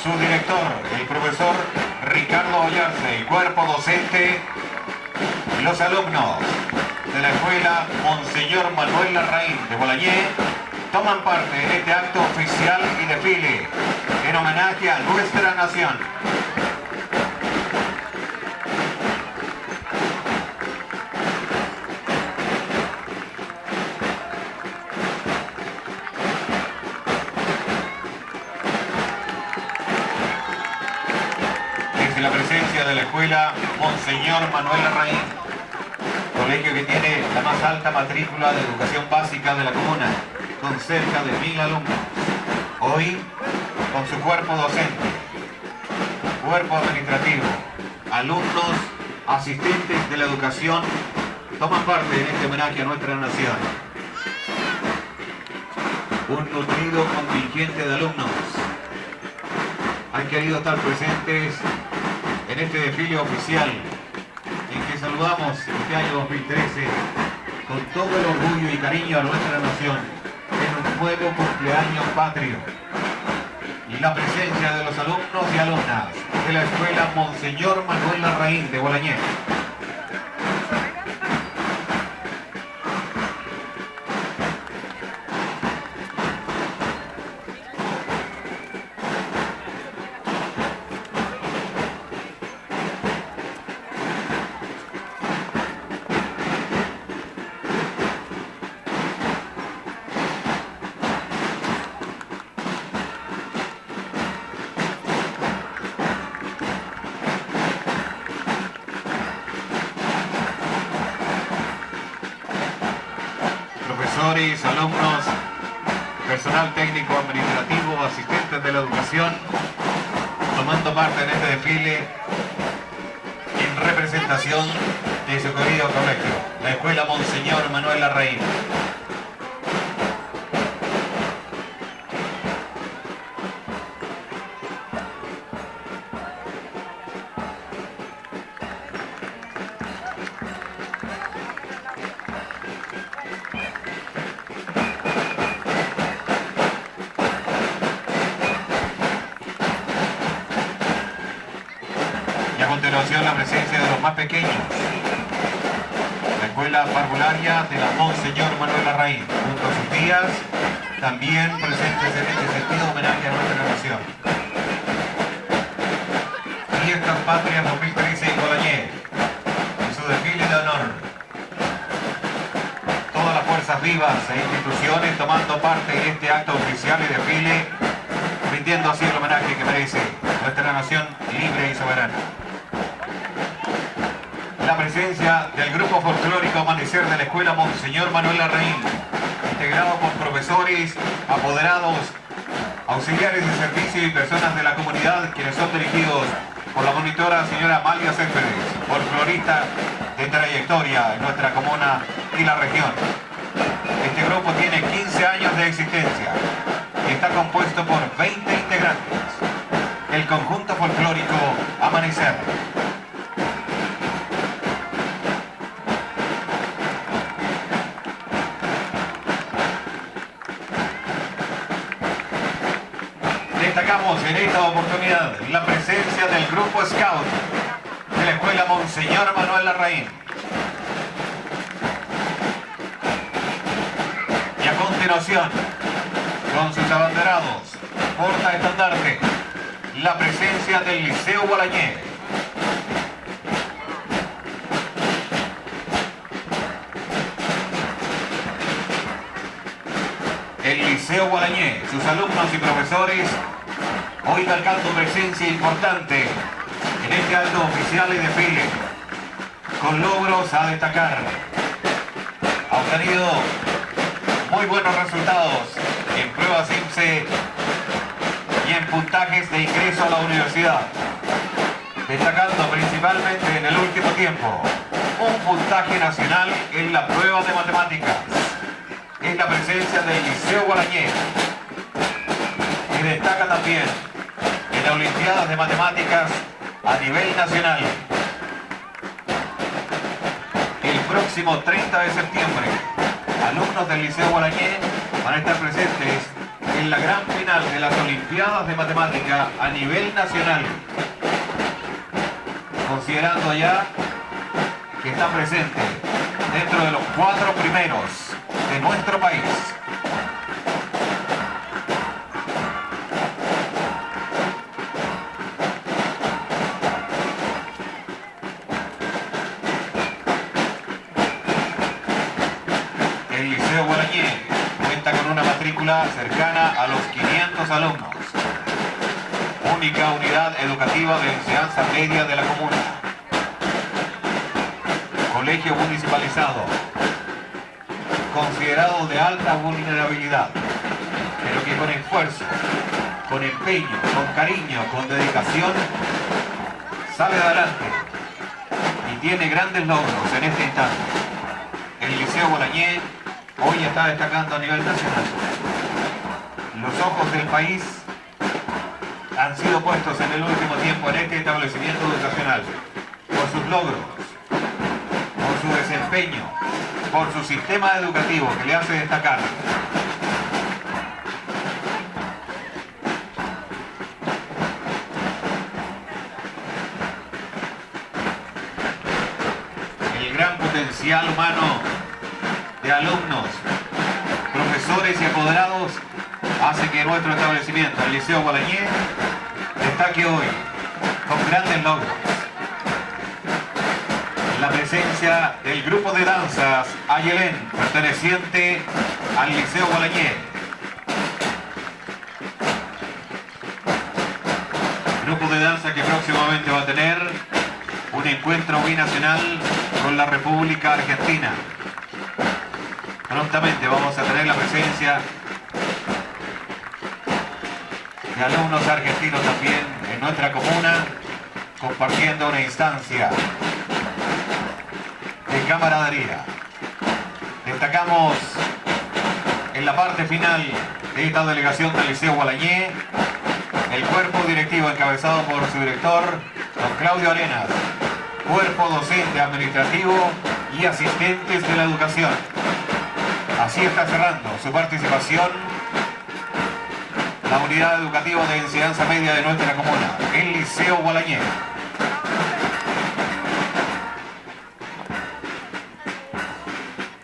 Su director, el profesor Ricardo Ollarse, el cuerpo docente, los alumnos de la escuela Monseñor Manuel Larraín de Bolañé toman parte en este acto oficial y desfile en homenaje a nuestra nación. La presencia de la escuela Monseñor Manuel Larraín, colegio que tiene la más alta matrícula de educación básica de la comuna, con cerca de mil alumnos. Hoy, con su cuerpo docente, cuerpo administrativo, alumnos, asistentes de la educación, toman parte en este homenaje a nuestra nación. Un nutrido contingente de alumnos han querido estar presentes en este desfile oficial en que saludamos este año 2013 con todo el orgullo y cariño a nuestra nación en un nuevo cumpleaños patrio y la presencia de los alumnos y alumnas de la Escuela Monseñor Manuel Larraín de Bolañé. Profesores, alumnos, personal técnico administrativo, asistentes de la educación, tomando parte en este desfile en representación de su querido colegio, la Escuela Monseñor Manuel Larraín. La presencia de los más pequeños. La escuela parvularia de la Monseñor Manuel Larraín, junto a sus tías, también presentes en este sentido homenaje a nuestra nación. Fiestas Patrias 2013 en Colañé, en su desfile de honor. Todas las fuerzas vivas e instituciones tomando parte en este acto oficial y desfile, rindiendo así el homenaje que merece nuestra nación libre y soberana la presencia del grupo folclórico Amanecer de la Escuela Monseñor Manuel Larraín, integrado por profesores, apoderados, auxiliares de servicio y personas de la comunidad, quienes son dirigidos por la monitora señora Amalia Céspedes, folclorista de trayectoria en nuestra comuna y la región. Este grupo tiene 15 años de existencia y está compuesto por 20 integrantes. El conjunto folclórico Amanecer en esta oportunidad la presencia del grupo Scout de la Escuela Monseñor Manuel Larraín. Y a continuación, con sus abanderados, porta estandarte, la presencia del Liceo Gualañé. El Liceo Gualañé, sus alumnos y profesores hoy marcando presencia importante en este acto oficial y desfile, con logros a destacar. Ha obtenido muy buenos resultados en pruebas IMSE y en puntajes de ingreso a la universidad, destacando principalmente en el último tiempo un puntaje nacional en la prueba de matemáticas. Es la presencia del Liceo Guarañé, y destaca también Olimpiadas de Matemáticas a nivel nacional. El próximo 30 de septiembre, alumnos del Liceo Guarañé van a estar presentes en la gran final de las Olimpiadas de Matemática a nivel nacional. Considerando ya que está presente dentro de los cuatro primeros de nuestro país. Cercana a los 500 alumnos. Única unidad educativa de enseñanza media de la comuna. Colegio municipalizado. Considerado de alta vulnerabilidad, pero que con esfuerzo, con empeño, con cariño, con dedicación, sale adelante y tiene grandes logros en este instante. El Liceo Bolañé hoy está destacando a nivel nacional. Los ojos del país han sido puestos en el último tiempo en este establecimiento educacional por sus logros, por su desempeño, por su sistema educativo que le hace destacar. El gran potencial humano de alumnos, profesores y apoderados hace que nuestro establecimiento, el Liceo Gualañé, destaque hoy con grandes logros. La presencia del grupo de danzas Ayelén, perteneciente al Liceo Gualañé. Grupo de danza que próximamente va a tener un encuentro binacional con la República Argentina. Prontamente vamos a tener la presencia de alumnos argentinos también en nuestra comuna, compartiendo una instancia de camaradería. Destacamos en la parte final de esta delegación del Liceo Gualañé, el cuerpo directivo encabezado por su director, don Claudio Arenas, cuerpo docente administrativo y asistentes de la educación. Así está cerrando su participación la unidad educativa de enseñanza media de nuestra comuna, el Liceo Gualañé.